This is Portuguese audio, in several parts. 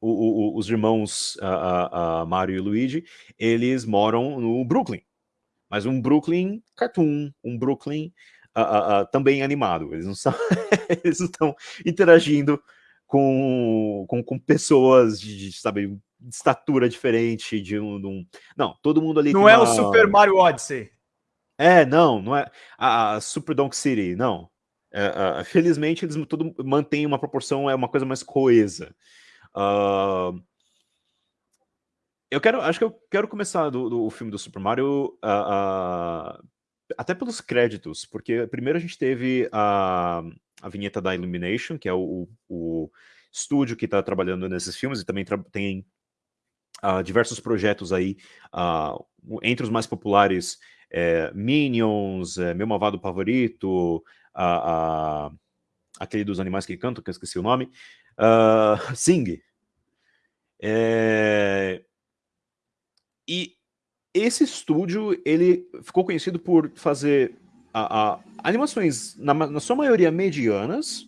o, o, os irmãos uh, uh, Mario e Luigi, eles moram no Brooklyn. Mas um Brooklyn cartoon, um Brooklyn também animado. Eles não, são, eles estão interagindo com, com, com pessoas de, de, sabe, de estatura diferente, de um, de um, Não, todo mundo ali... Não é uma... o Super Mario Odyssey. É, não, não é a, a Super Donk City, não. É, uh, felizmente eles tudo mantêm uma proporção, é uma coisa mais coesa. Uh, eu quero, acho que eu quero começar do, do filme do Super Mario uh, até pelos créditos, porque primeiro a gente teve a, a vinheta da Illumination, que é o, o estúdio que está trabalhando nesses filmes, e também tem uh, diversos projetos aí, uh, entre os mais populares, é, Minions, é, Meu Malvado Favorito, uh, aquele dos animais que cantam, que eu esqueci o nome, Sing. É, e esse estúdio, ele ficou conhecido por fazer a, a, animações, na, na, sua maioria, medianas.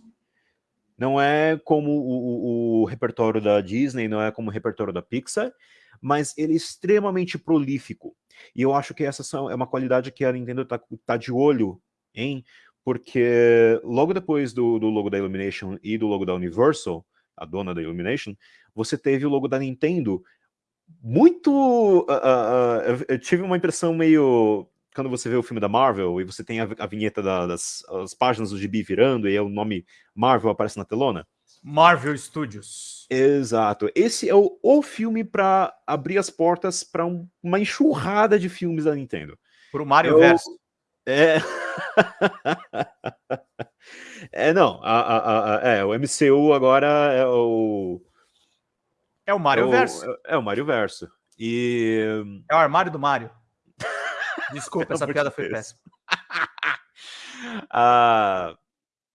Não é como o, o, o, repertório da Disney, não é como o repertório da Pixar, mas ele é extremamente prolífico. E eu acho que essa é uma qualidade que a Nintendo está tá de olho em, porque logo depois do, do logo da Illumination e do logo da Universal, a dona da Illumination, você teve o logo da Nintendo muito... Uh, uh, eu tive uma impressão meio... Quando você vê o filme da Marvel e você tem a, a vinheta da, das as páginas do gibi virando e é o nome Marvel aparece na telona. Marvel Studios. Exato. Esse é o, o filme para abrir as portas para um, uma enxurrada de filmes da Nintendo. Para o Mario eu, Verso. É... é, não. A, a, a, é, o MCU agora é o é o Mario é o, Verso. É, é, o Mario Verso. E... É o armário do Mario. Desculpa, essa piada foi péssima. ah,